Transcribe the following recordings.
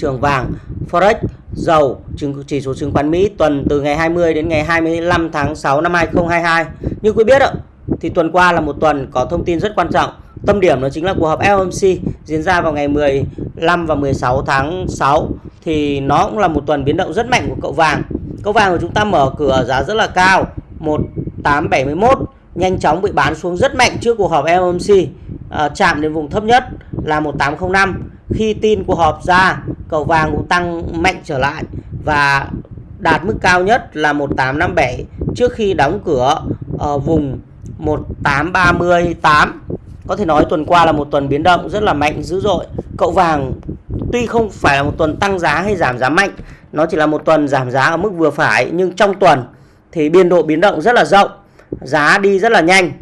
trường vàng, Forex, dầu, chỉ số chứng khoán Mỹ tuần từ ngày 20 đến ngày 25 tháng 6 năm 2022. Như quý biết ạ, thì tuần qua là một tuần có thông tin rất quan trọng. Tâm điểm đó chính là cuộc họp FOMC diễn ra vào ngày 15 và 16 tháng 6 thì nó cũng là một tuần biến động rất mạnh của cậu vàng. Cậu vàng của chúng ta mở cửa giá rất là cao, 1871 nhanh chóng bị bán xuống rất mạnh trước cuộc họp FOMC à, chạm đến vùng thấp nhất là 1805 khi tin của họp ra, cậu vàng cũng tăng mạnh trở lại và đạt mức cao nhất là 1857 trước khi đóng cửa ở vùng 1838 có thể nói tuần qua là một tuần biến động rất là mạnh dữ dội. Cậu vàng tuy không phải là một tuần tăng giá hay giảm giá mạnh, nó chỉ là một tuần giảm giá ở mức vừa phải, nhưng trong tuần thì biên độ biến động rất là rộng, giá đi rất là nhanh.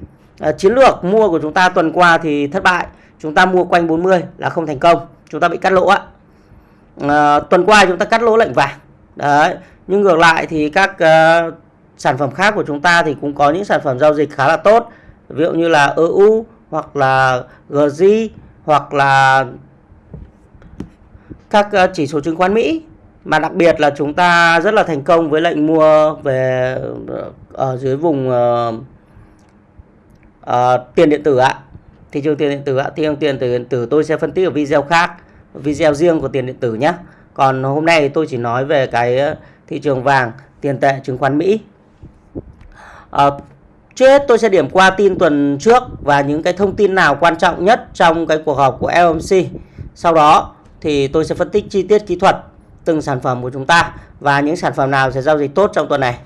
Ờ, chiến lược mua của chúng ta tuần qua thì thất bại, chúng ta mua quanh 40 là không thành công chúng ta bị cắt lỗ ạ à, ờ, tuần qua chúng ta cắt lỗ lệnh vàng. Đấy nhưng ngược lại thì các uh, sản phẩm khác của chúng ta thì cũng có những sản phẩm giao dịch khá là tốt. Ví dụ như là EU hoặc là GG hoặc là các uh, chỉ số chứng khoán Mỹ. Mà đặc biệt là chúng ta rất là thành công với lệnh mua về ở dưới vùng uh, uh, tiền điện tử ạ thị trường tiền điện tử ạ thị trường tiền điện tử tôi sẽ phân tích ở video khác video riêng của tiền điện tử nhé còn hôm nay tôi chỉ nói về cái ờ, thị trường vàng tiền tệ chứng khoán Mỹ. À, trước hết tôi sẽ điểm qua tin tuần trước và những cái thông tin nào quan trọng nhất trong cái cuộc họp của FOMC sau đó thì tôi sẽ phân tích chi tiết kỹ thuật từng sản phẩm của chúng ta và những sản phẩm nào sẽ giao dịch tốt trong tuần này.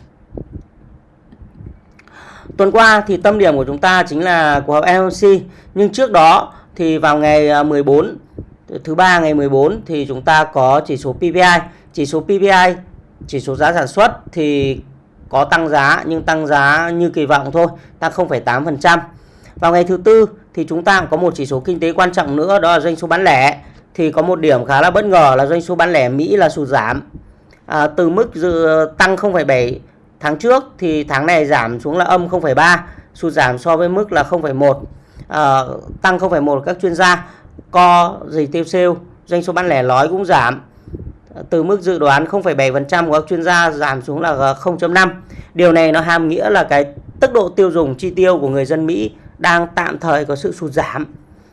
Tuần qua thì tâm điểm của chúng ta chính là cuộc họp FOMC nhưng trước đó thì vào ngày à, 14 thứ ba ngày 14 thì chúng ta có chỉ số PPI, chỉ số PPI, chỉ số giá sản xuất thì có tăng giá nhưng tăng giá như kỳ vọng thôi, tăng 0,8%. Vào ngày thứ tư thì chúng ta cũng có một chỉ số kinh tế quan trọng nữa đó là doanh số bán lẻ. Thì có một điểm khá là bất ngờ là doanh số bán lẻ Mỹ là sụt giảm. À, từ mức dự tăng 0,7 tháng trước thì tháng này giảm xuống là âm 0,3 sụt giảm so với mức là 0,1 à, ờ, tăng 0,1 các chuyên gia. Co dịch tiêu sale doanh số bán lẻ nói cũng giảm. Từ mức dự đoán 0,7% của các chuyên gia giảm xuống là 0.5 điều này nó hàm nghĩa là cái tốc độ tiêu dùng chi tiêu của người dân Mỹ đang tạm thời có sự sụt giảm.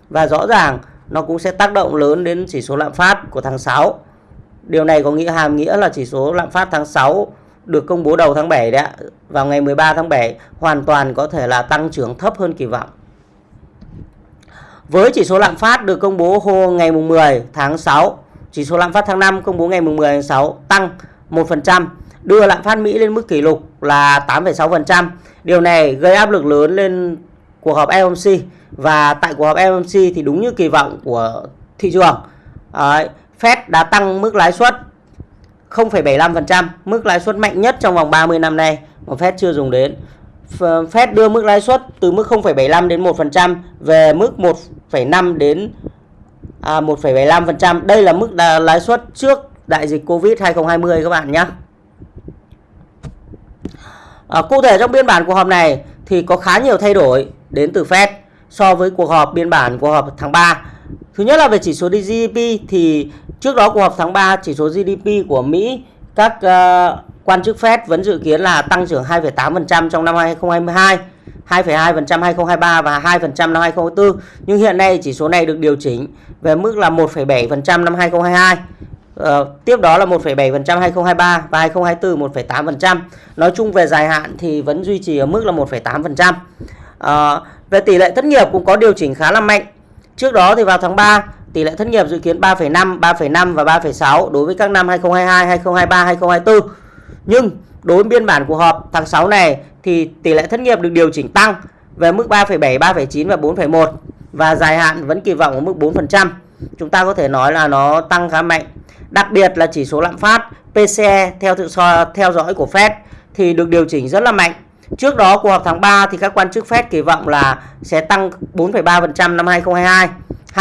Và rõ ràng nó cũng sẽ tác động lớn đến chỉ số lạm phát của tháng 6 điều này có nghĩa hàm nghĩa là chỉ số lạm phát tháng 6 được công bố đầu tháng 7 đấy ạ, vào ngày 13 tháng 7 hoàn toàn có thể là tăng trưởng thấp hơn kỳ vọng. Với chỉ số lạm phát được công bố hôm ngày mùng 10 tháng 6, chỉ số lạm phát tháng 5 công bố ngày mùng 10 tháng 6 tăng 1%, đưa lạm phát Mỹ lên mức kỷ lục là 8,6%. Điều này gây áp lực lớn lên cuộc họp FOMC và tại cuộc họp FOMC thì đúng như kỳ vọng của thị trường. Đấy, Fed đã tăng mức lãi suất 0,75%, mức lãi suất mạnh nhất trong vòng 30 năm nay mà Fed chưa dùng đến. Fed đưa mức lãi suất từ mức 0,75 đến 1% về mức 1,5 đến à, 1,75%. Đây là mức lãi suất trước đại dịch Covid 2020 các bạn nhé. À, cụ thể trong biên bản cuộc họp này thì có khá nhiều thay đổi đến từ Fed so với cuộc họp biên bản cuộc họp tháng 3. Thứ nhất là về chỉ số GDP thì Trước đó cuộc họp tháng 3 chỉ số GDP của Mỹ các uh, quan chức Fed vẫn dự kiến là tăng trưởng 2,8% trong năm 2022, 2,2% 2023 và 2% năm 2024. Nhưng hiện nay chỉ số này được điều chỉnh về mức là 1,7% năm 2022. Uh, ờ, tiếp đó là 1,7% 2023 và 2024 1,8%. Nói chung về dài hạn thì vẫn duy trì ở mức là 1,8%. Uh, ờ, về tỷ lệ thất nghiệp cũng có điều chỉnh khá là mạnh. Trước đó thì vào tháng 3 Tỷ lệ thất nghiệp dự kiến 3,5, 3,5 và 3,6 đối với các năm 2022, 2023, 2024. Nhưng đối với biên bản cuộc họp tháng 6 này thì tỷ lệ thất nghiệp được điều chỉnh tăng về mức 3,7, 3,9 và 4,1 và dài hạn vẫn kỳ vọng ở mức 4%. Chúng ta có thể nói là nó tăng khá mạnh. Đặc biệt là chỉ số lạm phát PCE theo tự so theo dõi của Fed thì được điều chỉnh rất là mạnh. Trước đó cuộc họp tháng 3 thì các quan chức Fed kỳ vọng là sẽ tăng 4,3% năm 2022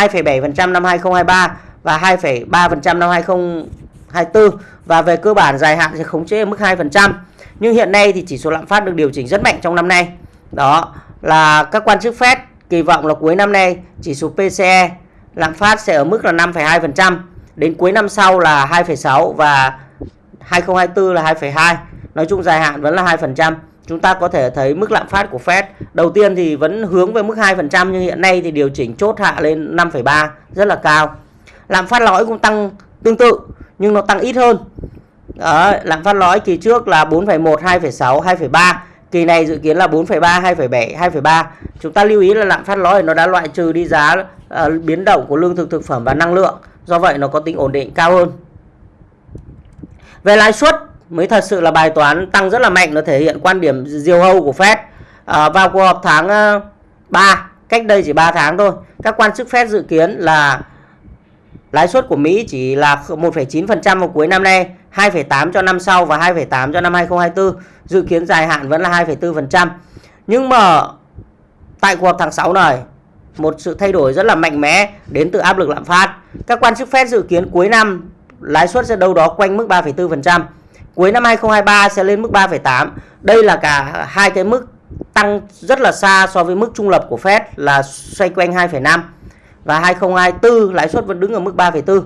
2,7% năm 2023 và 2,3% năm 2024 và về cơ bản dài hạn sẽ khống chế ở mức 2%. Nhưng hiện nay thì chỉ số lạm phát được điều chỉnh rất mạnh trong năm nay. Đó là các quan chức Fed kỳ vọng là cuối năm nay chỉ số PCE lạm phát sẽ ở mức là 5,2%. đến cuối năm sau là 2,6 và 2024 là 2,2 nói chung dài hạn vẫn là 2% chúng ta có thể thấy mức lạm phát của Fed đầu tiên thì vẫn hướng về mức 2% nhưng hiện nay thì điều chỉnh chốt hạ lên 5,3 rất là cao. Lạm phát lõi cũng tăng tương tự nhưng nó tăng ít hơn. Đó, lạm phát lõi kỳ trước là 4,1 2,6 2,3 kỳ này dự kiến là 4,3 2,7 2,3 chúng ta lưu ý là lạm phát lõi nó đã loại trừ đi giá uh, biến động của lương thực thực phẩm và năng lượng. Do vậy nó có tính ổn định cao hơn. Về lãi suất mới thật sự là bài toán tăng rất là mạnh nó thể hiện quan điểm diều hâu của Fed. À, vào cuộc họp tháng ờ, 3 cách đây chỉ 3 tháng thôi các quan chức Fed dự kiến là lãi suất của Mỹ chỉ là 1,9% vào cuối năm nay 2,8 cho năm sau và 2,8 cho năm 2024 dự kiến dài hạn vẫn là 2,4% nhưng mà tại cuộc họp tháng 6 này một sự thay đổi rất là mạnh mẽ đến từ áp lực lạm phát. Các quan chức Fed dự kiến cuối năm lãi suất sẽ đâu đó quanh mức 3,4% cuối năm 2023 sẽ lên mức 3,8 đây là cả hai cái mức tăng rất là xa so với mức trung lập của Fed là xoay quanh 2,5 và 2024 lãi suất vẫn đứng ở mức 3,4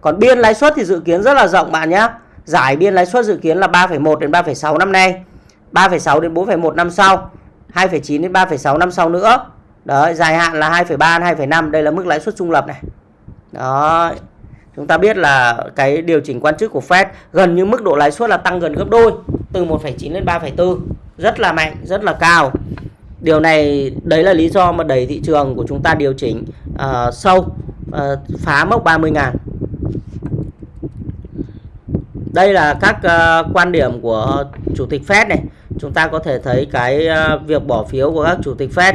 còn biên lãi suất thì dự kiến rất là rộng bạn nhé. Giải biên lãi suất dự kiến là 3,1 đến 3,6 năm nay. 3,6 đến 4,1 năm sau. 2,9 đến 3,6 năm sau nữa. Đấy, dài hạn là 2,3 2,5 đây là mức lãi suất trung lập này. Đó chúng ta biết là cái điều chỉnh quan chức của Fed gần như mức độ lãi suất là tăng gần gấp đôi từ 1,9 lên 3,4 rất là mạnh rất là cao. Điều này đấy là lý do mà đẩy thị trường của chúng ta điều chỉnh uh, sâu uh, phá mốc 30 ngàn. Đây là các uh, quan điểm của chủ tịch Fed này. Chúng ta có thể thấy cái uh, việc bỏ phiếu của các chủ tịch Fed.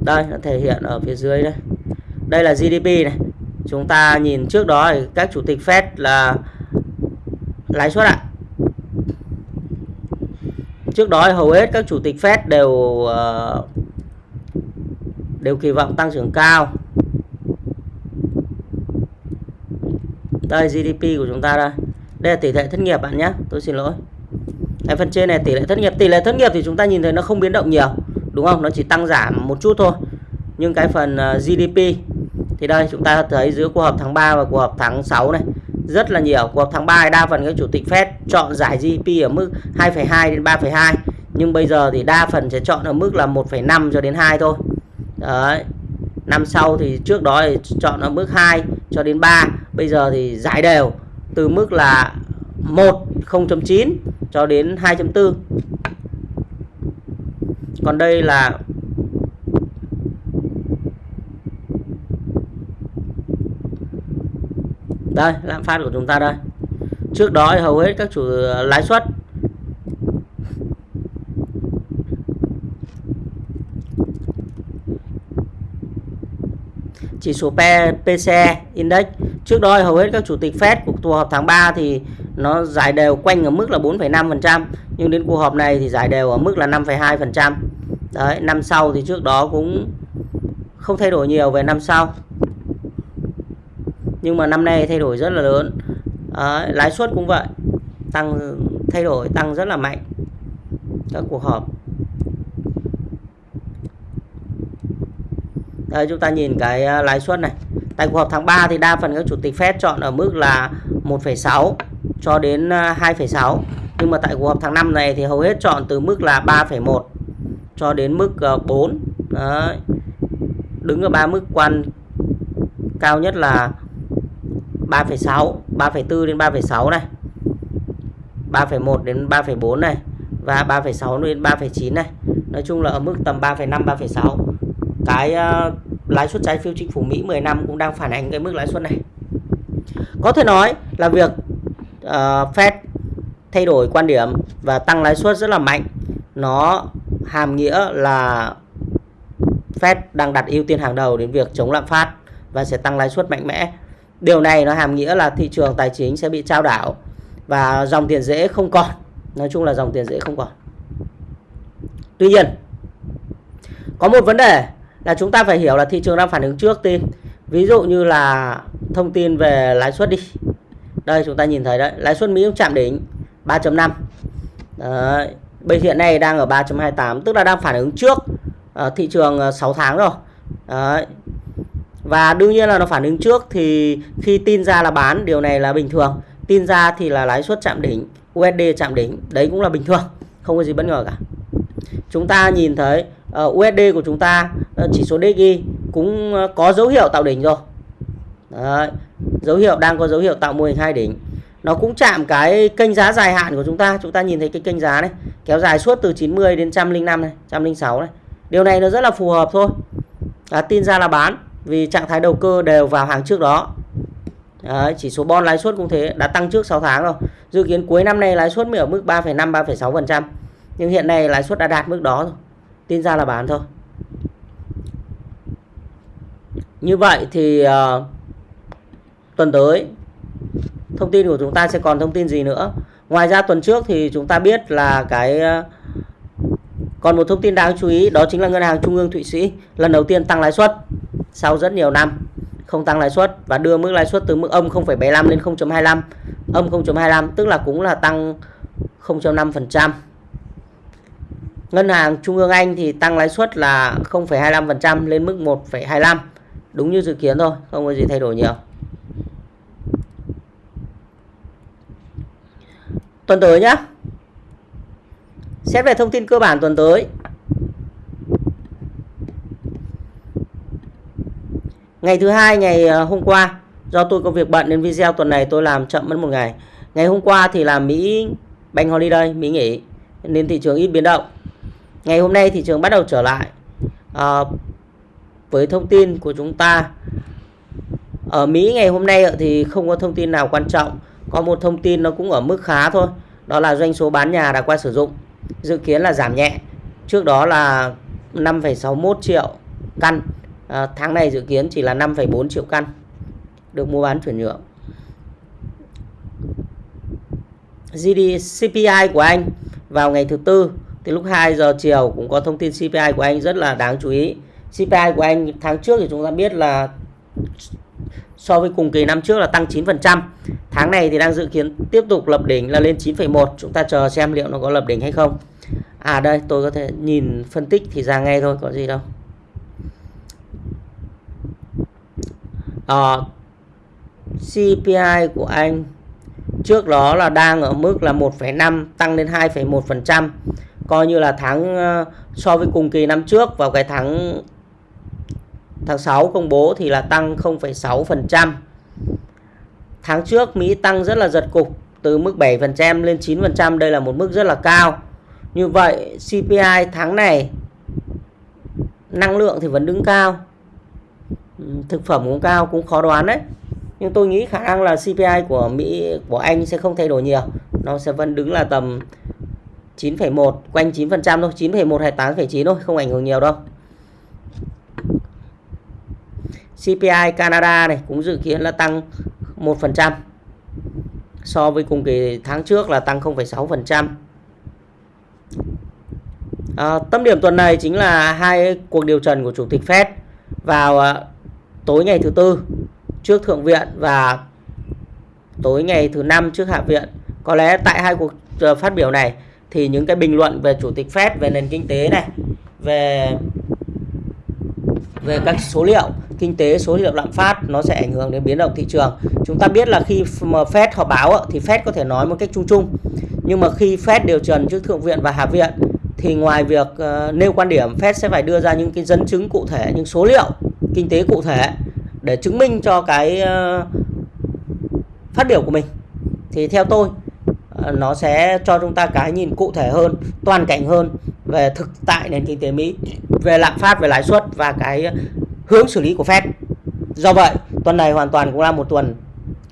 Đây nó thể hiện ở phía dưới đây. Đây là GDP này chúng ta nhìn trước đó thì các chủ tịch Fed là lãi suất ạ. Trước đó hầu hết các chủ tịch Fed đều uh, đều kỳ vọng tăng trưởng cao. Đây GDP của chúng ta đây. Đây là tỷ lệ thất nghiệp bạn nhé. Tôi xin lỗi. Cái phần trên này tỷ lệ thất nghiệp. Tỷ lệ thất nghiệp thì chúng ta nhìn thấy nó không biến động nhiều đúng không? Nó chỉ tăng giảm một chút thôi. Nhưng cái phần ờ, GDP thì đây chúng ta thấy giữa cuộc họp tháng 3 và cuộc họp tháng 6 này rất là nhiều. Cuộc họp tháng 3 đa phần các chủ tịch Fed chọn giải GDP ở mức 2,2 đến 3,2 nhưng bây giờ thì đa phần sẽ chọn ở mức là 1,5 cho đến 2 thôi. Đấy. Năm sau thì trước đó thì chọn ở mức 2 cho đến 3 bây giờ thì giải đều từ mức là 1 0.9 cho đến 2.4 còn đây là đây lạm phát của chúng ta đây. Trước đó hầu hết các chủ ờ, lãi suất. Chỉ số PCE Index. Trước đó hầu hết các chủ tịch Fed của cuộc họp tháng 3 thì nó giải đều quanh ở mức là 4,5% nhưng đến cuộc họp này thì giải đều ở mức là 5,2% đấy năm sau thì trước đó cũng không thay đổi nhiều về năm sau nhưng mà năm nay thay đổi rất là lớn. À, lãi suất cũng vậy. Tăng thay đổi tăng rất là mạnh. Các cuộc họp. Đây chúng ta nhìn cái à, lãi suất này. Tại cuộc họp tháng 3 thì đa phần các chủ tịch Fed chọn ở mức là 1,6 cho đến à, 2,6 nhưng mà tại cuộc họp tháng 5 này thì hầu hết chọn từ mức là 3,1 cho đến mức à, 4 Đấy. đứng ở ba mức quan cao nhất là 3,6 3,4 đến 3,6 này 3,1 đến 3,4 này và 3,6 đến 3,9 này. Nói chung là ở mức tầm 3,5 3,6 cái uh, lãi suất trái phiếu chính phủ Mỹ 10 năm cũng đang phản ánh cái mức lãi suất này. Có thể nói là việc uh, Fed thay đổi quan điểm và tăng lãi suất rất là mạnh. Nó hàm nghĩa là Fed đang đặt ưu tiên hàng đầu đến việc chống lạm phát và sẽ tăng lãi suất mạnh mẽ. Điều này nó hàm nghĩa là thị trường tài chính sẽ bị trao đảo và dòng tiền dễ không còn. Nói chung là dòng tiền dễ không còn. Tuy nhiên, có một vấn đề là chúng ta phải hiểu là thị trường đang phản ứng trước tin. Ví dụ như là thông tin về lãi suất đi. Đây chúng ta nhìn thấy đấy, lãi suất Mỹ cũng chạm đỉnh 3.5. Đấy, bây hiện nay đang ở 3.28 tức là đang phản ứng trước uh, thị trường ờ, 6 tháng rồi. Đấy và đương nhiên là nó phản ứng trước thì khi tin ra là bán điều này là bình thường. Tin ra thì là lãi suất chạm đỉnh USD chạm đỉnh đấy cũng là bình thường không có gì bất ngờ cả. Chúng ta nhìn thấy ờ, uh, USD của chúng ta uh, chỉ số DXY cũng uh, có dấu hiệu tạo đỉnh rồi. Đấy, dấu hiệu đang có dấu hiệu tạo mô hình hai đỉnh. Nó cũng chạm cái kênh giá dài hạn của chúng ta chúng ta nhìn thấy cái kênh giá này kéo dài suốt từ 90 đến 105 này 106 này. Điều này nó rất là phù hợp thôi. À, tin ra là bán vì trạng thái đầu cơ đều vào hàng trước đó. Đấy, chỉ số bon lãi suất cũng thế đã tăng trước 6 tháng rồi. Dự kiến cuối năm nay lãi suất mới ở mức 3,5 3,6% nhưng hiện nay lãi suất đã đạt mức đó rồi. Tin ra là bán thôi. Như vậy thì uh, tuần tới thông tin của chúng ta sẽ còn thông tin gì nữa? Ngoài ra tuần trước thì chúng ta biết là cái uh, còn một thông tin đáng chú ý đó chính là ngân hàng trung ương thụy sĩ lần đầu tiên tăng lãi suất sau rất nhiều năm không tăng lãi suất và đưa mức lãi suất từ mức âm 0,75 lên 0.25 âm 0.25 tức là cũng là tăng 0.5% Ngân hàng Trung ương Anh thì tăng lãi suất là 0,25% lên mức 1,25 đúng như dự kiến thôi không có gì thay đổi nhiều. Tuần tới nhé xét về thông tin cơ bản tuần tới ngày thứ hai ngày ờ, hôm qua do tôi có việc bận nên video tuần này tôi làm chậm mất một ngày. Ngày hôm qua thì là Mỹ bank holiday Mỹ nghỉ nên thị trường ít biến động. Ngày hôm nay thị trường bắt đầu trở lại. À, với thông tin của chúng ta ở Mỹ ngày hôm nay thì không có thông tin nào quan trọng có một thông tin nó cũng ở mức khá thôi đó là doanh số bán nhà đã qua sử dụng dự kiến là giảm nhẹ. Trước đó là 5,61 triệu căn à, tháng này dự kiến chỉ là 5,4 triệu căn được mua bán chuyển nhượng GD CPI của Anh vào ngày thứ tư thì lúc 2 giờ chiều cũng có thông tin CPI của Anh rất là đáng chú ý CPI của Anh tháng trước thì chúng ta biết là so với cùng kỳ năm trước là tăng 9%. Tháng này thì đang dự kiến tiếp tục lập đỉnh là lên 9,1. Chúng ta chờ xem liệu nó có lập đỉnh hay không. À đây tôi có thể nhìn phân tích thì ra ngay thôi có gì đâu. Ờ, à, CPI của Anh trước đó là đang ở mức là 1,5 tăng lên 2,1% coi như là tháng ờ, so với cùng kỳ năm trước vào cái tháng tháng 6 công bố thì là tăng 0,6%. Tháng trước Mỹ tăng rất là giật cục từ mức 7% lên 9%, đây là một mức rất là cao. Như vậy CPI tháng này năng lượng thì vẫn đứng cao. Thực phẩm cũng cao cũng khó đoán đấy. Nhưng tôi nghĩ khả năng là CPI của Mỹ của Anh sẽ không thay đổi nhiều. Nó sẽ vẫn đứng là tầm 9,1 quanh 9% thôi, 9,1 hay 8,9 thôi, không ảnh hưởng nhiều đâu. CPI Canada này cũng dự kiến là tăng 1% so với cùng kỳ tháng trước là tăng 0,6%. À, tâm điểm tuần này chính là hai cuộc điều trần của chủ tịch Fed vào à, tối ngày thứ tư trước thượng viện và tối ngày thứ năm trước hạ viện. Có lẽ tại hai cuộc ờ, phát biểu này thì những cái bình luận về chủ tịch Fed về nền kinh tế này, về về các số liệu kinh tế số liệu lạm phát nó sẽ ảnh hưởng đến biến động thị trường chúng ta biết là khi mà Fed họp báo thì Fed có thể nói một cách chung chung nhưng mà khi Fed điều trần trước thượng viện và hạ viện thì ngoài việc ờ, nêu quan điểm Fed sẽ phải đưa ra những cái dẫn chứng cụ thể những số liệu kinh tế cụ thể để chứng minh cho cái ờ, phát biểu của mình thì theo tôi ờ, nó sẽ cho chúng ta cái nhìn cụ thể hơn toàn cảnh hơn về thực tại nền kinh tế Mỹ về lạm phát về lãi suất và cái hướng xử lý của Fed. Do vậy, tuần này hoàn toàn cũng là một tuần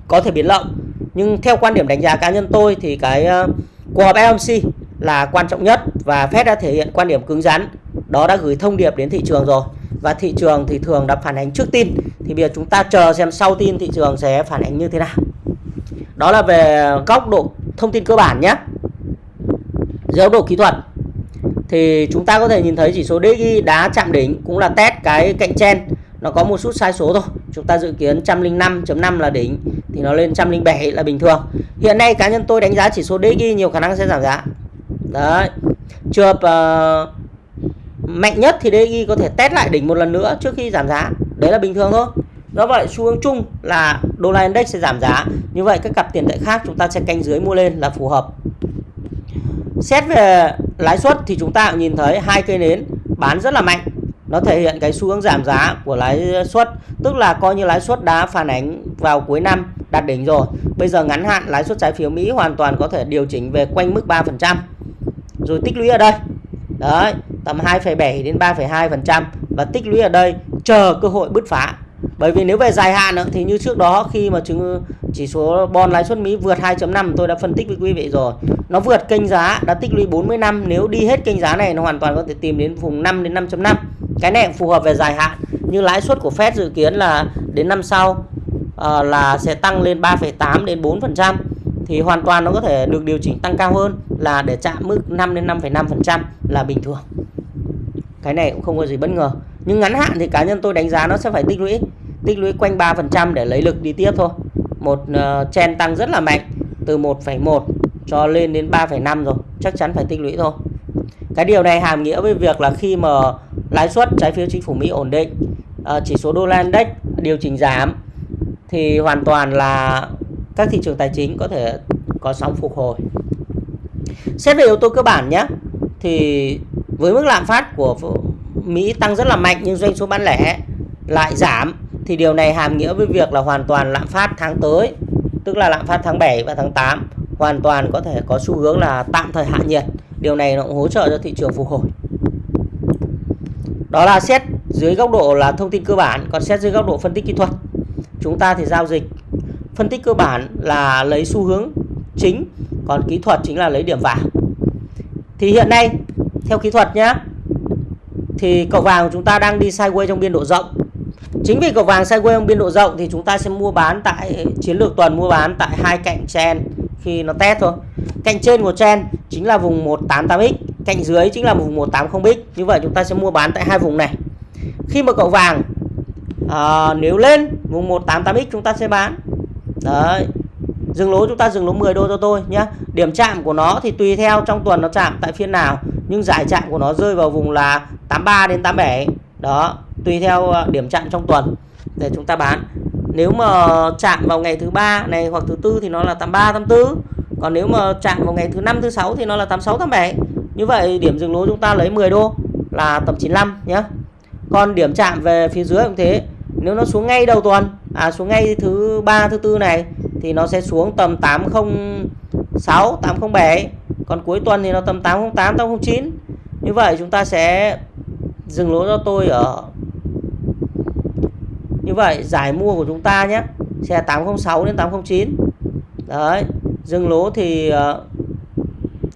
có thể biến động. Nhưng theo quan điểm đánh giá cá nhân tôi thì cái ờ, cuộc họp FOMC là quan trọng nhất và Fed đã thể hiện quan điểm cứng rắn. Đó đã gửi thông điệp đến thị trường rồi. Và thị trường thì thường đã phản ánh trước tin. Thì bây giờ chúng ta chờ xem sau tin thị trường sẽ phản ánh như thế nào. Đó là về góc độ thông tin cơ bản nhé. Dưới góc độ kỹ thuật thì chúng ta có thể nhìn thấy chỉ số DXY đá chạm đỉnh cũng là test cái cạnh trên nó có một chút sai số thôi chúng ta dự kiến 105.5 là đỉnh thì nó lên 107 là bình thường hiện nay cá nhân tôi đánh giá chỉ số DXY nhiều khả năng sẽ giảm giá đấy trường hợp uh, mạnh nhất thì DI có thể test lại đỉnh một lần nữa trước khi giảm giá. Đấy là bình thường thôi. Do vậy, xu hướng chung là đô la index sẽ giảm giá. Như vậy, các cặp tiền tệ khác chúng ta sẽ canh dưới mua lên là phù hợp. Xét về lãi suất thì chúng ta cũng nhìn thấy hai cây nến bán rất là mạnh. Nó thể hiện cái xu hướng giảm giá của lãi suất, tức là coi như lãi suất đã phản ánh vào cuối năm đạt đỉnh rồi. Bây giờ ngắn hạn, lãi suất trái phiếu Mỹ hoàn toàn có thể điều chỉnh về quanh mức 3% rồi tích lũy ở đây. Đấy tầm 2,7 đến 3,2% và tích lũy ở đây chờ cơ hội bứt phá. Bởi vì nếu về dài hạn thì như trước đó khi mà chứng chỉ số bond lãi suất Mỹ vượt 2.5 tôi đã phân tích với quý vị rồi. Nó vượt kênh giá đã tích lũy 40 năm nếu đi hết kênh giá này nó hoàn toàn có thể tìm đến vùng 5 đến 5.5 cái này cũng phù hợp về dài hạn. Như lãi suất của Fed dự kiến là đến năm sau uh, là sẽ tăng lên 3,8 đến 4% thì hoàn toàn nó có thể được điều chỉnh tăng cao hơn là để chạm mức 5 đến 5,5% là bình thường cái này cũng không có gì bất ngờ. Nhưng ngắn hạn thì cá nhân tôi đánh giá nó sẽ phải tích lũy. Tích lũy quanh 3% để lấy lực đi tiếp thôi. Một uh, chen tăng rất là mạnh từ 1,1 cho lên đến 3,5 rồi. Chắc chắn phải tích lũy thôi. Cái điều này hàm nghĩa với việc là khi mà lãi suất trái phiếu chính phủ Mỹ ổn định uh, chỉ số đô la index điều chỉnh giảm thì hoàn toàn là các thị trường tài chính có thể có sóng phục hồi. Xét về yếu tố cơ bản nhé thì với mức lạm phát của Mỹ tăng rất là mạnh nhưng doanh số bán lẻ lại giảm, thì điều này hàm nghĩa với việc là hoàn toàn lạm phát tháng tới, tức là lạm phát tháng 7 và tháng 8 hoàn toàn có thể có xu hướng là tạm thời hạ nhiệt. Điều này nó cũng hỗ trợ cho thị trường phục hồi. Đó là xét dưới góc độ là thông tin cơ bản, còn xét dưới góc độ phân tích kỹ thuật. Chúng ta thì giao dịch, phân tích cơ bản là lấy xu hướng chính, còn kỹ thuật chính là lấy điểm vào. Thì hiện nay theo kỹ thuật nhé thì cậu vàng của chúng ta đang đi sideways trong biên độ rộng. Chính vì cậu vàng sideways trong biên độ rộng thì chúng ta sẽ mua bán tại chiến lược tuần mua bán tại hai cạnh chen khi nó test thôi. Cạnh trên của chen chính là vùng 188x cạnh dưới chính là vùng 180x như vậy chúng ta sẽ mua bán tại hai vùng này. Khi mà cậu vàng à, nếu lên vùng 188x chúng ta sẽ bán. Đấy dừng lỗ chúng ta dừng lỗ 10 đô cho tôi nhé điểm chạm của nó thì tùy theo trong tuần nó chạm tại phiên nào nhưng giải chạm của nó rơi vào vùng là 83 đến 87 đó, tùy theo ờ, điểm chạm trong tuần để chúng ta bán. Nếu mà chạm vào ngày thứ ba này hoặc thứ tư thì nó là 83 84 còn nếu mà chạm vào ngày thứ năm, thứ sáu thì nó là 86 87 như vậy, điểm dừng lỗ chúng ta lấy 10 đô là tầm 95 nhé còn điểm chạm về phía dưới cũng thế. Nếu nó xuống ngay đầu tuần à xuống ngay thứ ba, thứ tư này thì nó sẽ xuống tầm 806 807 còn cuối tuần thì nó tầm 808 809 như vậy chúng ta sẽ dừng lỗ cho tôi ở như vậy, giải mua của chúng ta nhé. Sẽ 806 đến 809 đấy, dừng lỗ thì ờ,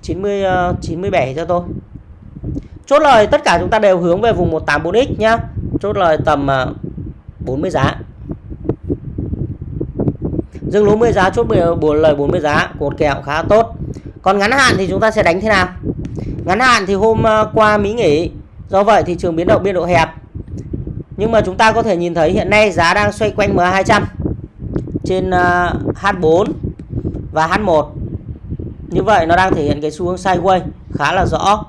90 97 ờ, cho tôi. Chốt lời, tất cả chúng ta đều hướng về vùng 184x nhá. Chốt lời tầm ờ, 40 giá. Dừng lỗ 10 giá, chốt 10 lời 40 giá. Cột kẹo khá tốt còn ngắn hạn thì chúng ta sẽ đánh thế nào? Ngắn hạn thì hôm ờ, qua Mỹ nghỉ. Do vậy thị trường biến động biên độ hẹp. Nhưng mà chúng ta có thể nhìn thấy hiện nay giá đang xoay quanh MA200 trên ờ, H4 và H1 như vậy nó đang thể hiện cái xu hướng sideways khá là rõ.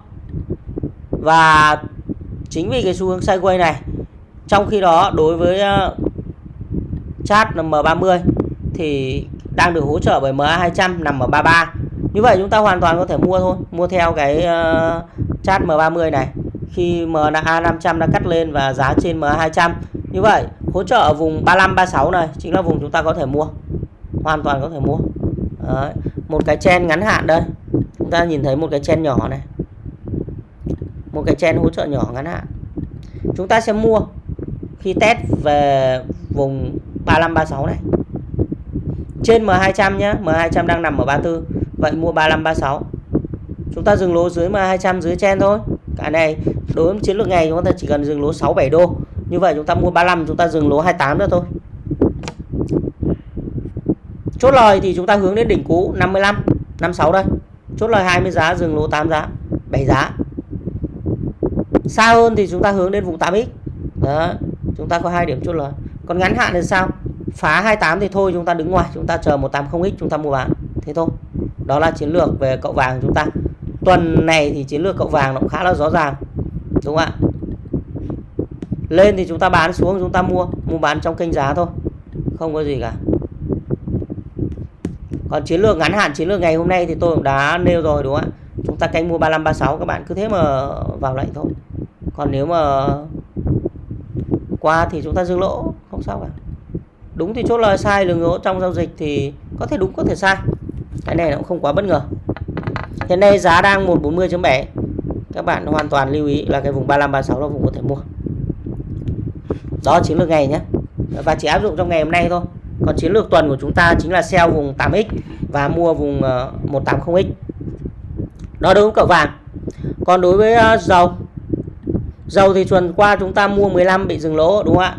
Và chính vì cái xu hướng sideways này, trong khi đó đối với ờ, chart M30 thì đang được hỗ trợ bởi MA200 nằm ở 33 như vậy chúng ta hoàn toàn có thể mua thôi. Mua theo cái ờ, uh, chart M30 này. Khi MA500 đã cắt lên và giá trên MA200 như vậy hỗ trợ ở vùng 35 36 này chính là vùng chúng ta có thể mua. Hoàn toàn có thể mua. Đấy. một cái chen ngắn hạn đây. Chúng ta nhìn thấy một cái chen nhỏ này. Một cái chen hỗ trợ nhỏ ngắn hạn. Chúng ta sẽ mua khi test về vùng 35 36 này. Trên M200 nhé M200 đang nằm ở 34 vậy mua 35 36 chúng ta dừng lỗ dưới mà 200 dưới chen thôi. Cái này, đối với chiến lược ngày chúng ta chỉ cần dừng lỗ 6 7 đô. Như vậy chúng ta mua 35 chúng ta dừng lỗ 28 nữa thôi. Chốt lời thì chúng ta hướng đến đỉnh cũ 55 56 đây. Chốt lời 20 giá, dừng lỗ 8 giá 7 giá. Xa hơn thì chúng ta hướng đến vùng 8x đó, chúng ta có hai điểm chốt lời. Còn ngắn hạn thì sao? Phá 28 thì thôi, chúng ta đứng ngoài, chúng ta chờ 180x chúng ta mua bán. Thế thôi đó là chiến lược về cậu vàng chúng ta. Tuần này thì chiến lược cậu vàng nó cũng khá là rõ ràng, đúng không ạ? Lên thì chúng ta bán xuống, chúng ta mua mua bán trong kênh giá thôi, không có gì cả. Còn chiến lược ngắn hạn, chiến lược ngày hôm nay thì tôi cũng đã nêu rồi, đúng không ạ? Chúng ta canh mua 35 36 các bạn cứ thế mà vào lệnh thôi. Còn nếu mà qua thì chúng ta dừng lỗ, không sao cả. Đúng thì chốt lời, sai lường lỗ trong giao dịch thì có thể đúng, có thể sai cái này nó cũng không quá bất ngờ. Hiện nay giá đang 140.7 các bạn hoàn toàn lưu ý là cái vùng 35 36 là vùng có thể mua. Đó chiến lược ngày nhé. Và chỉ áp dụng trong ngày hôm nay thôi. Còn chiến lược tuần của chúng ta chính là sell vùng 8x và mua vùng ờ, 180x đó đối với cậu vàng còn đối với ờ, dầu. Dầu thì tuần qua chúng ta mua 15 bị dừng lỗ, đúng không ạ?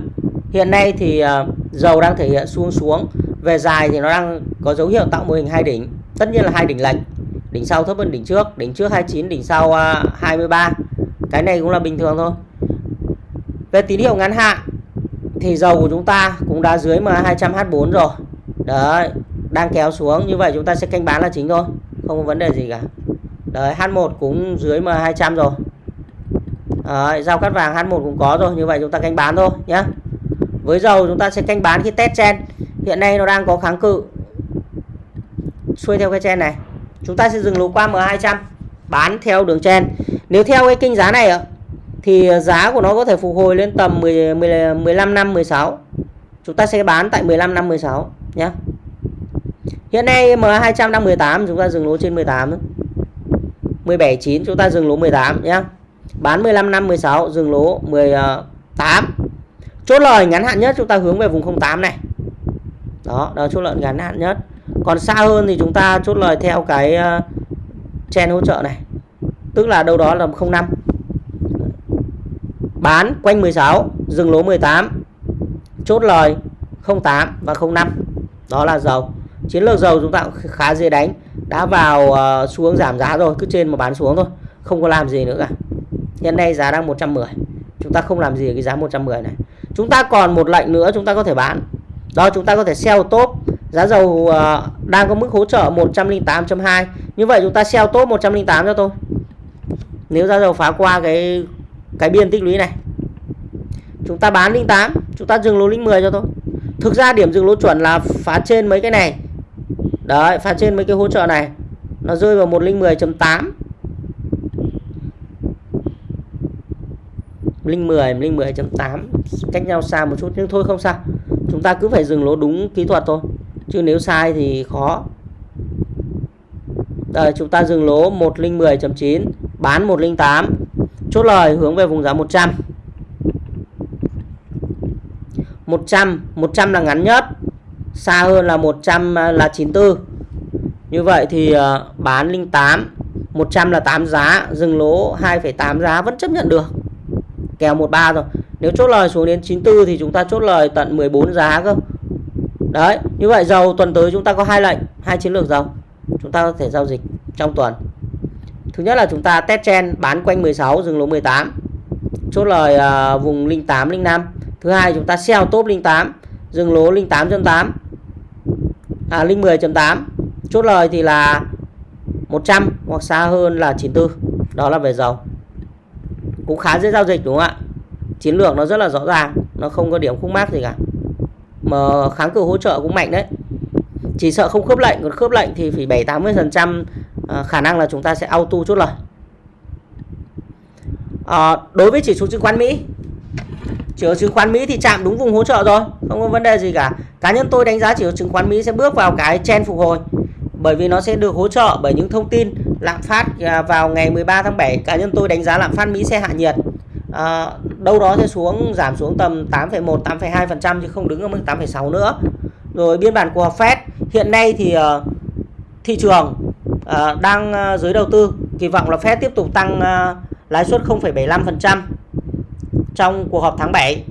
Hiện nay thì ờ, dầu đang thể hiện xuống xuống. Về dài thì nó đang có dấu hiệu tạo mô hình hai đỉnh tất nhiên là hai đỉnh lệch. Đỉnh sau thấp hơn đỉnh trước đỉnh trước 29 đỉnh sau à, 23 cái này cũng là bình thường thôi. Về tín hiệu ngắn hạn thì dầu của chúng ta cũng đã dưới mà 200 H4 rồi. Đấy đang kéo xuống như vậy chúng ta sẽ canh bán là chính thôi không có vấn đề gì cả. Đấy H1 cũng dưới mà 200 rồi. Đấy, giao cắt vàng H1 cũng có rồi như vậy chúng ta canh bán thôi nhé với dầu chúng ta sẽ canh bán khi test trên. hiện nay nó đang có kháng cự xuôi theo cái chen này. Chúng ta sẽ dừng lỗ qua M200 bán theo đường chen nếu theo cái kinh giá này thì giá của nó có thể phục hồi lên tầm 10, 10 15 năm 16 chúng ta sẽ bán tại 15 năm 16 nhé hiện nay M200 đang 18 chúng ta dừng lỗ trên 18 17 9 chúng ta dừng lỗ 18 nhé bán 15 năm 16 dừng lỗ 18 chốt lời ngắn hạn nhất chúng ta hướng về vùng 08 này. Đó đó chốt lợi ngắn hạn nhất còn xa hơn thì chúng ta chốt lời theo cái ờ, chen hỗ trợ này. Tức là đâu đó là 05 bán quanh 16 dừng lỗ 18 chốt lời 08 và 05 đó là dầu. Chiến lược dầu chúng ta cũng khá dễ đánh. Đã vào ờ, xuống giảm giá rồi, cứ trên mà bán xuống thôi. Không có làm gì nữa cả. Hiện nay giá đang 110 chúng ta không làm gì ở cái giá 110 này. Chúng ta còn một lệnh nữa chúng ta có thể bán. Đó, chúng ta có thể sell top giá dầu uh, đang có mức hỗ trợ 108.2 như vậy chúng ta sell top 108 cho tôi. Nếu giá dầu phá qua cái cái biên tích lũy này. Chúng ta bán 08 chúng ta dừng lỗ lĩnh 10 cho tôi. Thực ra điểm dừng lỗ chuẩn là phá trên mấy cái này. Đấy phá trên mấy cái hỗ trợ này. Nó rơi vào 110.8 linh 10 linh 10.8 cách nhau xa một chút nhưng thôi không sao. Chúng ta cứ phải dừng lỗ đúng kỹ thuật thôi chứ nếu sai thì khó. Đây chúng ta dừng lỗ 110.9 bán 108 chốt lời hướng về vùng giá 100 100 100 là ngắn nhất xa hơn là 100 là 94 như vậy thì ờ, bán 08 100 là 8 giá dừng lỗ 2,8 giá vẫn chấp nhận được. Kèo 13 rồi. Nếu chốt lời xuống đến 94 thì chúng ta chốt lời tận 14 giá cơ đấy như vậy dầu tuần tới chúng ta có hai lệnh hai chiến lược dầu. Chúng ta có thể giao dịch trong tuần. Thứ nhất là chúng ta test chen bán quanh 16 dừng lỗ 18 chốt lời uh, vùng 08 05 thứ hai chúng ta sell top 08 dừng lỗ 08.8 à 010.8 chốt lời thì là 100 hoặc xa hơn là 94 đó là về dầu. Cũng khá dễ giao dịch đúng không ạ? Chiến lược nó rất là rõ ràng nó không có điểm khúc mắc gì cả mà kháng cự hỗ trợ cũng mạnh đấy. Chỉ sợ không khớp lệnh còn khớp lệnh thì phải 7 80 phần trăm à, khả năng là chúng ta sẽ auto chốt lời. À, đối với chỉ số chứng khoán Mỹ chỉ số chứng khoán Mỹ thì chạm đúng vùng hỗ trợ rồi không có vấn đề gì cả. Cá nhân tôi đánh giá chỉ số chứng khoán Mỹ sẽ bước vào cái chen phục hồi bởi vì nó sẽ được hỗ trợ bởi những thông tin lạm phát à, vào ngày 13 tháng 7 cá nhân tôi đánh giá lạm phát Mỹ sẽ hạ nhiệt. À, đâu đó sẽ xuống giảm xuống tầm 8,1 8,2% chứ không đứng ở mức 8,6 nữa. Rồi biên bản của Fed hiện nay thì uh, thị trường uh, đang ờ, uh, dưới đầu tư. Kỳ vọng là Fed tiếp tục tăng uh, lãi suất 0,75% trong cuộc họp tháng 7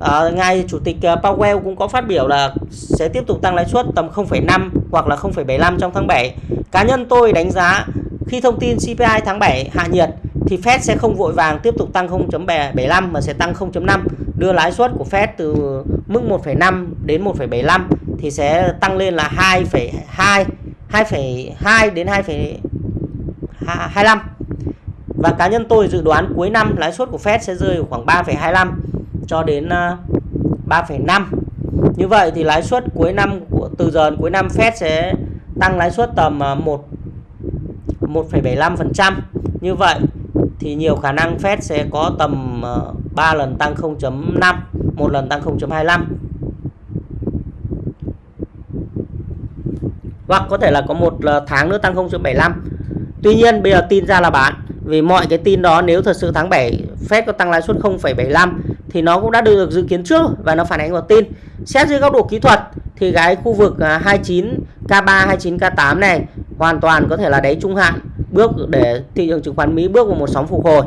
À, ngài chủ tịch Powell cũng có phát biểu là sẽ tiếp tục tăng lãi suất tầm 0,5 hoặc là 0,75 trong tháng 7. Cá nhân tôi đánh giá khi thông tin CPI tháng 7 hạ nhiệt thì Fed sẽ không vội vàng tiếp tục tăng 0.75 mà sẽ tăng 0.5 đưa lãi suất của Fed từ mức 1,5 đến 1,75 thì sẽ tăng lên là 2,2 2,2 đến 2,25 và cá nhân tôi dự đoán cuối năm lãi suất của Fed sẽ rơi khoảng 3,25 cho đến à, 3,5 như vậy thì lãi suất cuối năm của từ giờ cuối năm Fed sẽ tăng lãi suất tầm à, 1 1,75% như vậy thì nhiều khả năng Fed sẽ có tầm ờ, 3 lần tăng 0.5 một lần tăng 0.25 hoặc có thể là có một tháng nữa tăng 0.75 Tuy nhiên bây giờ tin ra là bán vì mọi cái tin đó nếu thật sự tháng 7 Fed có tăng lãi suất 0,75 thì nó cũng đã được dự kiến trước và nó phản ánh vào tin. Xét dưới góc độ kỹ thuật thì cái khu vực 29 K3 29 K8 này hoàn toàn có thể là đáy trung hạn bước để thị trường chứng khoán Mỹ bước vào một sóng phục hồi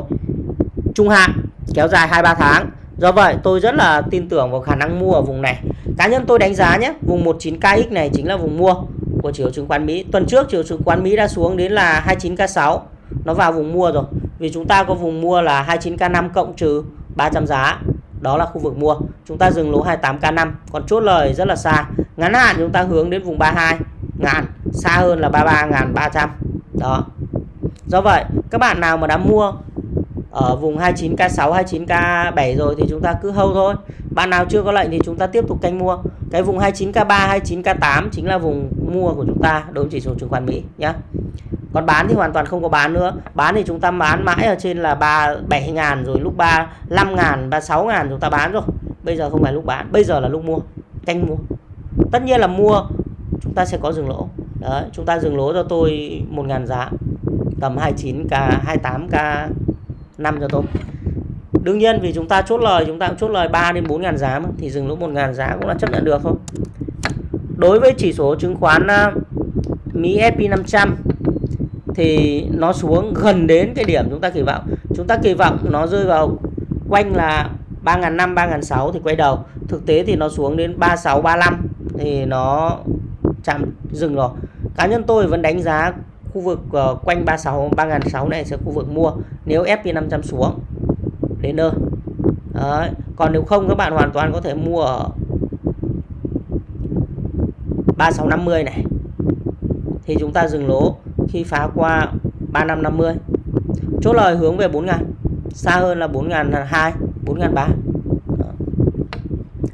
trung hạn kéo dài 2 3 tháng. Do vậy tôi rất là tin tưởng vào khả năng mua ở vùng này. Cá nhân tôi đánh giá nhé, vùng 19KX này chính là vùng mua của chỉ số chứng khoán Mỹ. Tuần trước chỉ số chứng khoán Mỹ đã xuống đến là 29K6. Nó vào vùng mua rồi. Vì chúng ta có vùng mua là 29K5 cộng trừ 300 giá. Đó là khu vực mua. Chúng ta dừng lỗ 28K5. Còn chốt lời rất là xa. Ngắn hạn chúng ta hướng đến vùng 32 ngàn. Xa hơn là 33.300. Đó. Do vậy, các bạn nào mà đã mua ở vùng 29k6 29k7 rồi thì chúng ta cứ hâu thôi. Bạn nào chưa có lệnh thì chúng ta tiếp tục canh mua. Cái vùng 29k3 29k8 chính là vùng mua của chúng ta đối với chỉ số chứng khoán Mỹ nhé còn bán thì hoàn toàn không có bán nữa. Bán thì chúng ta bán mãi ở trên là 3 7 ngàn rồi lúc 3 5 ngàn 36 ngàn chúng ta bán rồi. Bây giờ không phải lúc bán, bây giờ là lúc mua, canh mua. Tất nhiên là mua, chúng ta sẽ có dừng lỗ. Đấy, chúng ta dừng lỗ cho tôi 1 ngàn giá tầm 29k 28k 5 cho tôi đương nhiên vì chúng ta chốt lời chúng ta cũng chốt lời 3 đến 4 ngàn giá mà, thì dừng lỗ 1 ngàn giá cũng là chấp nhận được không đối với chỉ số chứng khoán ờ, Mỹ S&P 500 thì nó xuống gần đến cái điểm chúng ta kỳ vọng. Chúng ta kỳ vọng nó rơi vào quanh là 3.500 3.600 thì quay đầu. Thực tế thì nó xuống đến 36 35 thì nó chạm dừng rồi. Cá nhân tôi vẫn đánh giá khu vực uh, quanh 36 3006 này sẽ khu vực mua. Nếu SP500 xuống đến nơi. Đấy. còn nếu không các bạn hoàn toàn có thể mua ở 3650 này. Thì chúng ta dừng lỗ khi phá qua 3550 chốt lời hướng về 4 ngàn xa hơn là 4 ngàn 2 4 ngàn 3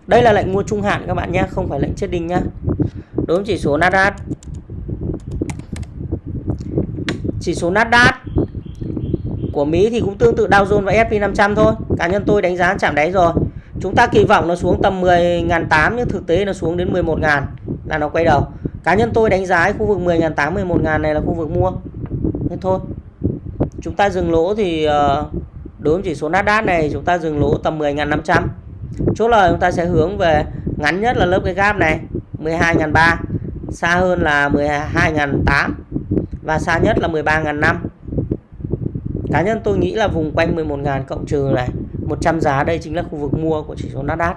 đây là lệnh mua trung hạn các bạn nhé không phải lệnh chết đinh nhá đối với chỉ số Nasdaq chỉ số Nasdaq của Mỹ thì cũng tương tự Dow Jones và S&P 500 thôi. Cá nhân tôi đánh giá chạm đáy rồi. Chúng ta kỳ vọng nó xuống tầm 10.800 nhưng thực tế nó xuống đến 11.000 là nó quay đầu. Cá nhân tôi đánh giá khu vực 10.800 11.000 này là khu vực mua. Thế thôi. Chúng ta dừng lỗ thì ờ, đối với chỉ số Nasdaq này chúng ta dừng lỗ tầm 10.500. Chốt lời chúng ta sẽ hướng về ngắn nhất là lớp cái gap này 12.300, xa hơn là 12.800 và xa nhất là 13.500 cá nhân tôi nghĩ là vùng quanh 11.000 cộng trừ này 100 giá đây chính là khu vực mua của chỉ số Nasdaq.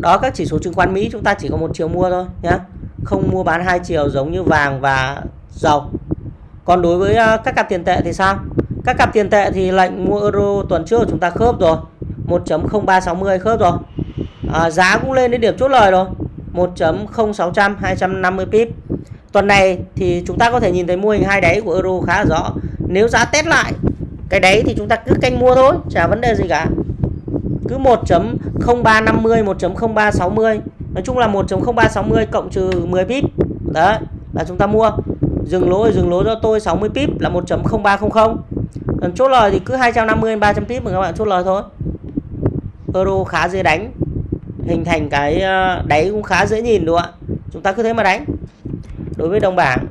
Đó các chỉ số chứng khoán Mỹ chúng ta chỉ có một chiều mua thôi nhé không mua bán hai chiều giống như vàng và dầu. Còn đối với à, các cặp tiền tệ thì sao? Các cặp tiền tệ thì lệnh mua euro tuần trước chúng ta khớp rồi. 1.0360 khớp rồi. À, giá cũng lên đến điểm chốt lời rồi. 1.0600 250 pip Tuần này thì chúng ta có thể nhìn thấy mô hình hai đáy của euro khá rõ. Nếu giá test lại cái đáy thì chúng ta cứ canh mua thôi, chả vấn đề gì cả. Cứ 1.0350, 1.0360. Nói chung là 1.0360 cộng trừ 10 pip. Đấy, là chúng ta mua. Dừng lỗ dừng lỗ cho tôi 60 pip là 1.0300. Chốt lời thì cứ 250 300 pip mà các bạn chốt lời thôi. Euro khá dễ đánh. Hình thành cái ờ, đáy cũng khá dễ nhìn đúng không ạ? Chúng ta cứ thế mà đánh. Đối với đồng bảng.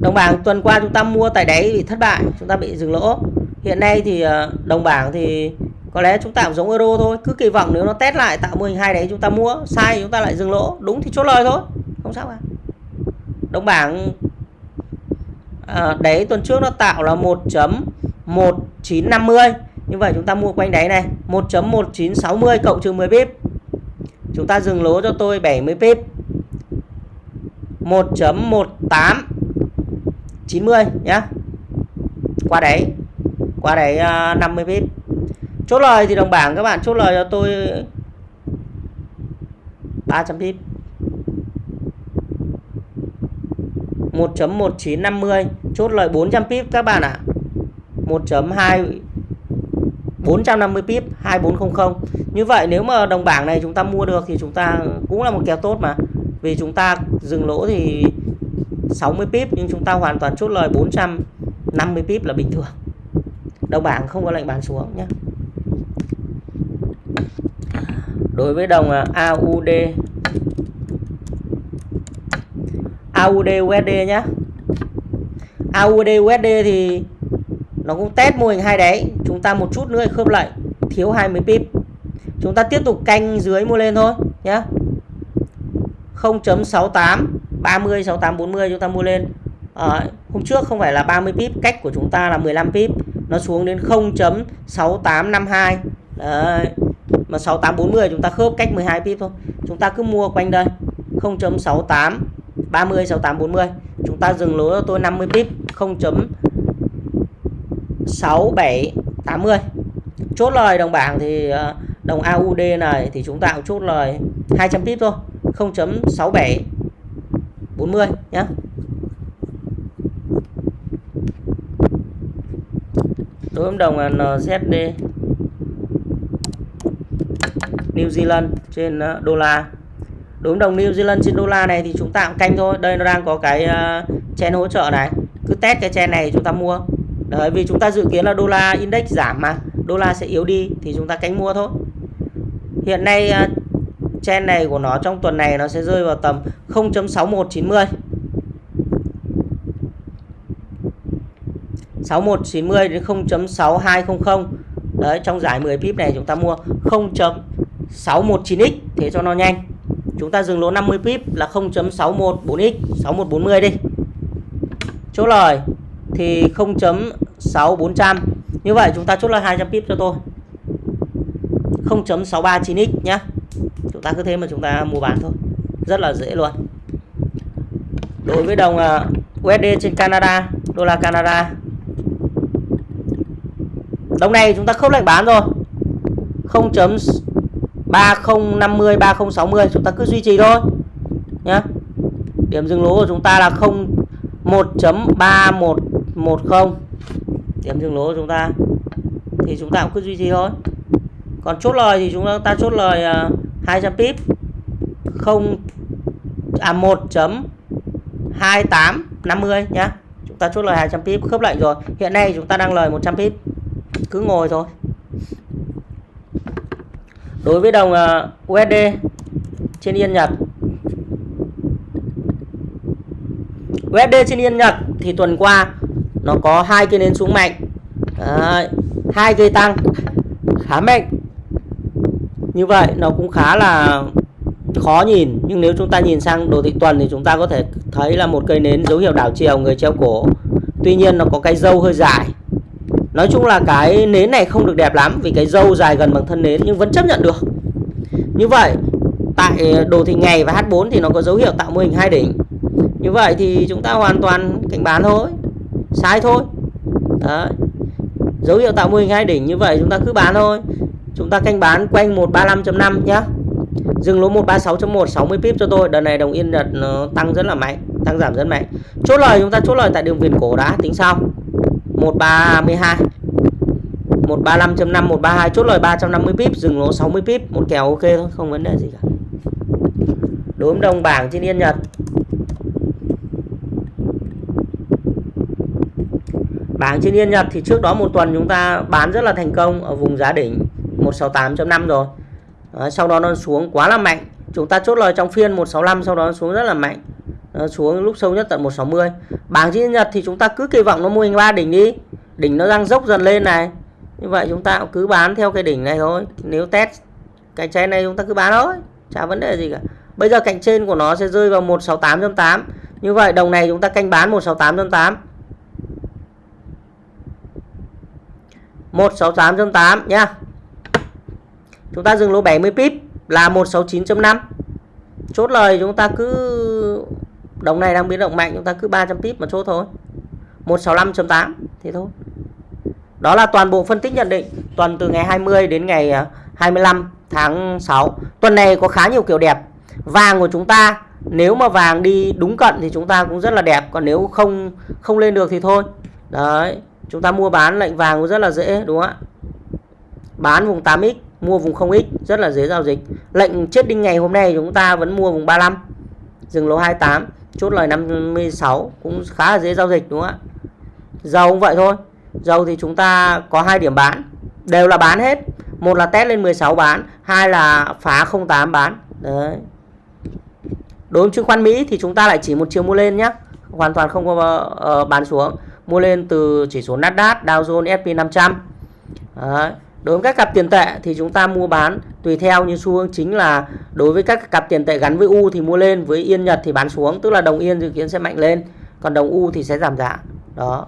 Đồng bảng tuần qua chúng ta mua tại đáy bị thất bại chúng ta bị dừng lỗ. Hiện nay thì ờ, đồng bảng thì có lẽ chúng ta cũng giống euro thôi. Cứ kỳ vọng nếu nó test lại tạo mô hình hai đấy chúng ta mua sai chúng ta lại dừng lỗ. Đúng thì chốt lời thôi. Không sao cả. Đồng bảng à, đáy tuần trước nó tạo là 1.1950 như vậy chúng ta mua quanh đáy này 1.1960 cộng trừ 10 pip Chúng ta dừng lỗ cho tôi 70 pip 1.18 90 nhé Qua đáy Qua đáy à, 50 pip Chốt lời thì đồng bảng các bạn chốt lời cho tôi 300 pip 1.1950 chốt lời 400 pip các bạn ạ. À. 1.2 450 pip 2400. Như vậy nếu mà đồng bảng này chúng ta mua được thì chúng ta cũng là một kèo tốt mà. Vì chúng ta dừng lỗ thì 60 pip nhưng chúng ta hoàn toàn chốt lời 450 pip là bình thường. Đồng bảng không có lệnh bán xuống nhé. Đối với đồng à, AUD AUD USD nhé AUD USD thì nó cũng test mô hình hai đáy chúng ta một chút nữa khớp lại. Thiếu 20 pip. Chúng ta tiếp tục canh dưới mua lên thôi nhé 0.68 30 68 40 chúng ta mua lên. À, hôm trước không phải là 30 pip cách của chúng ta là 15 pip. Nó xuống đến 0.6852 đấy mà 6840 chúng ta khớp cách 12 pip thôi. Chúng ta cứ mua quanh đây. 0.68 30 68 40 chúng ta dừng lỗ cho tôi 50 pip. 6 7 80 chốt lời đồng bảng thì ờ, đồng AUD này thì chúng ta cũng chốt lời 200 pip thôi 0.67 40 nhé đối với đồng NZD New Zealand trên ờ, đô la. Đối với đồng New Zealand trên đô la này thì chúng ta cũng canh thôi. Đây nó đang có cái ờ, chen hỗ trợ này. Cứ test cái chen này chúng ta mua. Đấy, vì chúng ta dự kiến là đô la index giảm mà đô la sẽ yếu đi thì chúng ta cánh mua thôi. Hiện nay à, trend này của nó trong tuần này nó sẽ rơi vào tầm 0.6190 6190 đến 0.6200 đấy trong giải 10 pip này chúng ta mua 0.619x thế cho nó nhanh. Chúng ta dừng lỗ 50 pip là 0.614x 6140 đi. Chốt lời thì 0.6400 như vậy chúng ta chốt là 200 pip cho tôi. 0.639x nhé chúng ta cứ thế mà chúng ta mua bán thôi. Rất là dễ luôn. Đối với đồng à, USD trên Canada, đô la Canada. Đồng này chúng ta không lệnh bán rồi. 0. 3050 3060 chúng ta cứ duy trì thôi nhé điểm dừng lỗ của chúng ta là 0 một không. Điểm dừng lỗ của chúng ta. Thì chúng ta cũng cứ duy trì thôi. Còn chốt lời thì chúng ta chốt lời à, uh, 200 pip. Không à 1.2850 nhá. Chúng ta chốt lời 200 pip khớp lệnh rồi. Hiện nay chúng ta đang lời 100 pip. Cứ ngồi thôi. Đối với đồng à, uh, USD trên yên Nhật. USD trên yên Nhật thì tuần qua nó có hai cây nến xuống mạnh. Hai cây tăng. Khá mạnh. Như vậy, nó cũng khá là khó nhìn. Nhưng nếu chúng ta nhìn sang đồ thị tuần thì chúng ta có thể thấy là một cây nến dấu hiệu đảo chiều người treo cổ. Tuy nhiên, nó có cái dâu hơi dài. Nói chung là cái nến này không được đẹp lắm Vì cái dâu dài gần bằng thân nến Nhưng vẫn chấp nhận được. Như vậy, tại đồ thị ngày và H4 Thì nó có dấu hiệu tạo mô hình hai đỉnh. Như vậy thì chúng ta hoàn toàn cảnh bán thôi. Sai thôi. Đấy. Dấu hiệu tạo mô hình hai đỉnh như vậy chúng ta cứ bán thôi. Chúng ta canh bán quanh 135.5 nhá. Dừng lỗ 136.1 60 pip cho tôi. Đợt này đồng yên Nhật nó ờ, tăng rất là mạnh, Tăng giảm rất mạnh. Chốt lời, chúng ta chốt lời tại đường viền cổ đã, tính sau. 132 135.5 132 chốt lời 350 pip, dừng lỗ 60 pip. Một kèo ok thôi, không vấn đề gì cả. Đối đồng bảng trên yên Nhật bảng trên yên Nhật thì trước đó một tuần chúng ta bán rất là thành công ở vùng giá đỉnh 168.5 rồi. Đấy, sau đó nó xuống quá là mạnh. Chúng ta chốt lời trong phiên 165 sau đó nó xuống rất là mạnh. Nó xuống lúc sâu nhất tận 160 bảng trên nhật thì chúng ta cứ kỳ vọng nó mô hình ba đỉnh đi. Đỉnh nó đang dốc dần lên này. Như vậy chúng ta cứ bán theo cái đỉnh này thôi. Nếu test cái trái này chúng ta cứ bán thôi chả vấn đề gì cả. Bây giờ cạnh trên của nó sẽ rơi vào 168.8 như vậy đồng này chúng ta canh bán 168.8 168.8 nhá. Chúng ta dừng lỗ 70 pip là 169.5 chốt lời chúng ta cứ, đồng này đang biến động mạnh, chúng ta cứ 300 pip mà chốt thôi. 165.8 thì thôi. Đó là toàn bộ phân tích nhận định, tuần từ ngày 20 đến ngày à, 25 tháng 6 tuần này có khá nhiều kiểu đẹp. Vàng của chúng ta, nếu mà vàng đi đúng cận thì chúng ta cũng rất là đẹp, còn nếu không không lên được thì thôi. Đấy chúng ta mua bán lệnh vàng cũng rất là dễ đúng không ạ? Bán vùng 8x mua vùng 0x rất là dễ giao dịch. Lệnh chết đinh ngày hôm nay chúng ta vẫn mua vùng 35 dừng lỗ 28 chốt lời 56 cũng khá là dễ giao dịch đúng không ạ? Dầu cũng vậy thôi. Dầu thì chúng ta có hai điểm bán đều là bán hết. Một là test lên 16 bán hai là phá 08 bán. Đấy. Đối với chứng khoán Mỹ thì chúng ta lại chỉ một chiều mua lên nhé hoàn toàn không có uh, bán xuống mua lên từ chỉ số Nasdaq, Dow Jones S&P 500 đấy. đối với các cặp tiền tệ thì chúng ta mua bán, tùy theo như xu hướng chính là đối với các cặp tiền tệ gắn với U thì mua lên, với Yên Nhật thì bán xuống, tức là đồng Yên dự kiến sẽ mạnh lên, còn đồng U thì sẽ giảm giá đó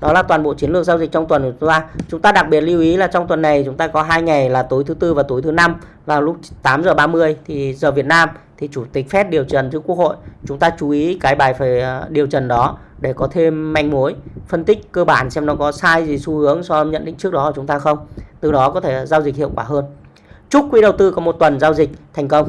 đó là toàn bộ chiến lược giao dịch trong tuần của chúng ta. Chúng ta đặc biệt lưu ý là trong tuần này chúng ta có hai ngày là tối thứ tư và tối thứ năm vào lúc 8 giờ 30 thì giờ Việt Nam thì chủ tịch Fed điều trần trước Quốc hội. Chúng ta chú ý cái bài phải ờ, điều trần đó để có thêm manh mối, phân tích cơ bản xem nó có sai gì xu hướng so với nhận định trước đó của chúng ta không. Từ đó có thể giao dịch hiệu quả hơn. Chúc quý đầu tư có một tuần giao dịch thành công.